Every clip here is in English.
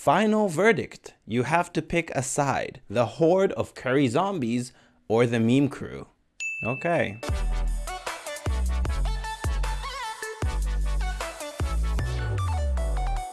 Final verdict. You have to pick a side. The horde of curry zombies or the meme crew. Okay.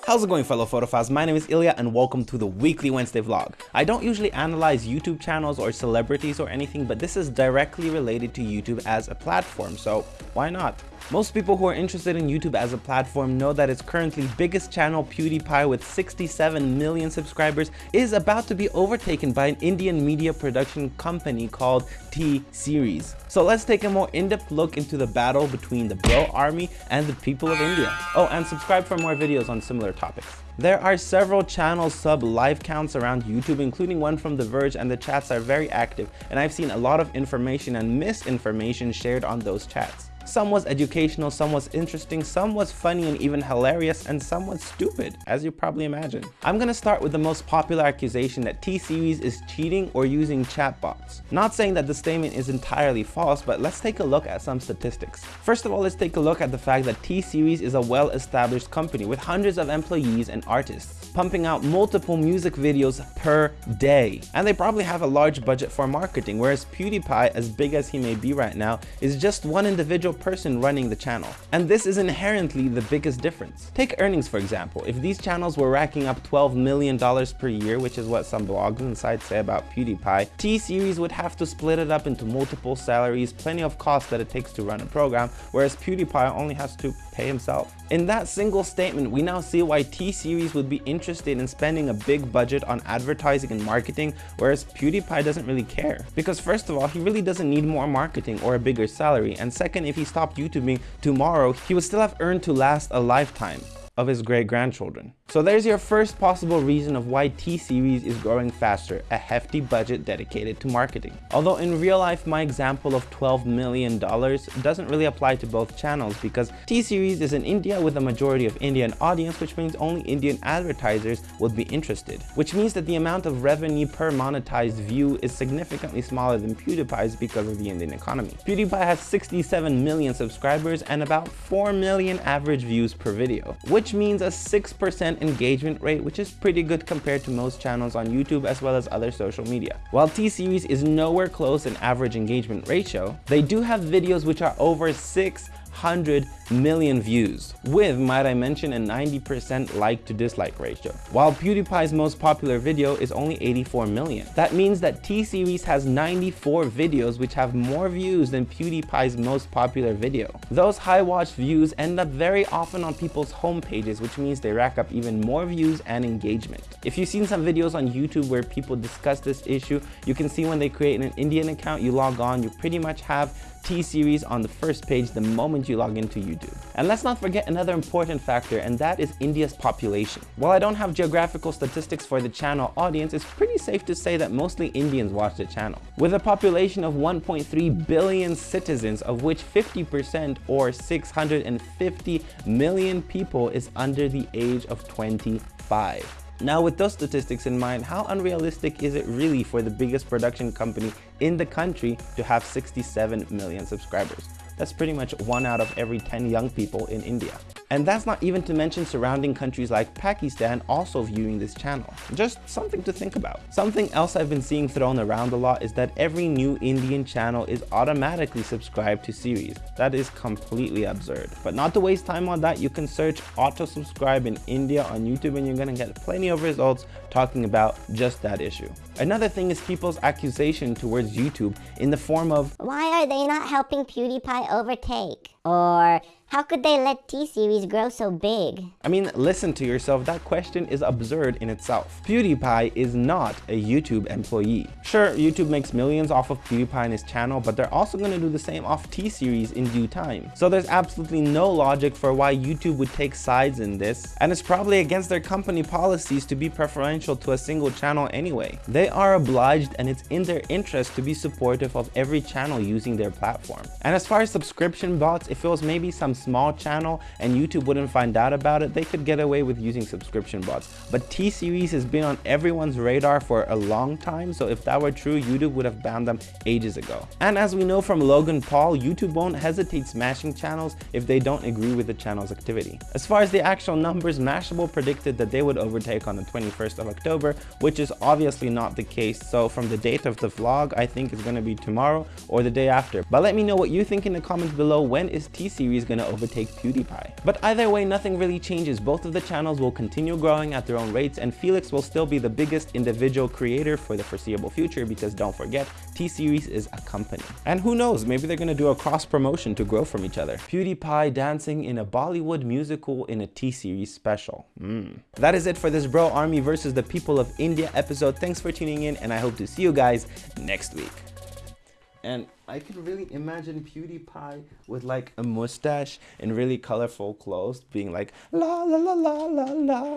How's it going fellow photophiles? My name is Ilya and welcome to the weekly Wednesday vlog. I don't usually analyze YouTube channels or celebrities or anything, but this is directly related to YouTube as a platform, so why not? Most people who are interested in YouTube as a platform know that its currently biggest channel, PewDiePie, with 67 million subscribers, is about to be overtaken by an Indian media production company called T-Series. So let's take a more in-depth look into the battle between the Bro Army and the people of India. Oh, and subscribe for more videos on similar topics. There are several channel sub live counts around YouTube, including one from The Verge, and the chats are very active, and I've seen a lot of information and misinformation shared on those chats. Some was educational, some was interesting, some was funny and even hilarious, and some was stupid, as you probably imagine. I'm gonna start with the most popular accusation that T-Series is cheating or using chatbots. Not saying that the statement is entirely false, but let's take a look at some statistics. First of all, let's take a look at the fact that T-Series is a well-established company with hundreds of employees and artists, pumping out multiple music videos per day. And they probably have a large budget for marketing, whereas PewDiePie, as big as he may be right now, is just one individual person running the channel. And this is inherently the biggest difference. Take earnings for example. If these channels were racking up $12 million per year, which is what some blogs and sites say about PewDiePie, T-Series would have to split it up into multiple salaries, plenty of costs that it takes to run a program, whereas PewDiePie only has to pay himself. In that single statement, we now see why T-Series would be interested in spending a big budget on advertising and marketing, whereas PewDiePie doesn't really care. Because first of all, he really doesn't need more marketing or a bigger salary, and second, if he stopped YouTubing tomorrow, he would still have earned to last a lifetime of his great-grandchildren. So there's your first possible reason of why T-Series is growing faster, a hefty budget dedicated to marketing. Although in real life, my example of $12 million doesn't really apply to both channels because T-Series is in India with a majority of Indian audience, which means only Indian advertisers would be interested, which means that the amount of revenue per monetized view is significantly smaller than PewDiePie's because of the Indian economy. PewDiePie has 67 million subscribers and about 4 million average views per video, which means a 6% engagement rate, which is pretty good compared to most channels on YouTube as well as other social media. While T-Series is nowhere close in average engagement ratio, they do have videos which are over 6 100 million views, with, might I mention, a 90% like to dislike ratio, while PewDiePie's most popular video is only 84 million. That means that T-Series has 94 videos which have more views than PewDiePie's most popular video. Those high watch views end up very often on people's home pages, which means they rack up even more views and engagement. If you've seen some videos on YouTube where people discuss this issue, you can see when they create an Indian account, you log on, you pretty much have T-Series on the first page the moment you log into YouTube. And let's not forget another important factor, and that is India's population. While I don't have geographical statistics for the channel audience, it's pretty safe to say that mostly Indians watch the channel. With a population of 1.3 billion citizens, of which 50% or 650 million people is under the age of 25. Now with those statistics in mind, how unrealistic is it really for the biggest production company in the country to have 67 million subscribers? That's pretty much one out of every 10 young people in India. And that's not even to mention surrounding countries like Pakistan also viewing this channel. Just something to think about. Something else I've been seeing thrown around a lot is that every new Indian channel is automatically subscribed to series. That is completely absurd. But not to waste time on that, you can search auto subscribe in India on YouTube and you're gonna get plenty of results talking about just that issue. Another thing is people's accusation towards YouTube in the form of, Why are they not helping PewDiePie overtake? Or how could they let T-Series grow so big? I mean, listen to yourself, that question is absurd in itself. PewDiePie is not a YouTube employee. Sure, YouTube makes millions off of PewDiePie and his channel, but they're also gonna do the same off T-Series in due time. So there's absolutely no logic for why YouTube would take sides in this, and it's probably against their company policies to be preferential to a single channel anyway. They are obliged and it's in their interest to be supportive of every channel using their platform. And as far as subscription bots, it feels maybe some small channel and YouTube wouldn't find out about it, they could get away with using subscription bots. But T-Series has been on everyone's radar for a long time, so if that were true, YouTube would have banned them ages ago. And as we know from Logan Paul, YouTube won't hesitate smashing channels if they don't agree with the channel's activity. As far as the actual numbers, Mashable predicted that they would overtake on the 21st of October, which is obviously not the case. So from the date of the vlog, I think it's going to be tomorrow or the day after. But let me know what you think in the comments below. When is T-Series to overtake PewDiePie? But either way, nothing really changes. Both of the channels will continue growing at their own rates and Felix will still be the biggest individual creator for the foreseeable future because don't forget, T-Series is a company. And who knows, maybe they're to do a cross promotion to grow from each other. PewDiePie dancing in a Bollywood musical in a T-Series special. Mm. That is it for this Bro Army versus the People of India episode. Thanks for tuning in and I hope to see you guys next week. And I could really imagine PewDiePie with like a mustache and really colorful clothes being like la la la la la la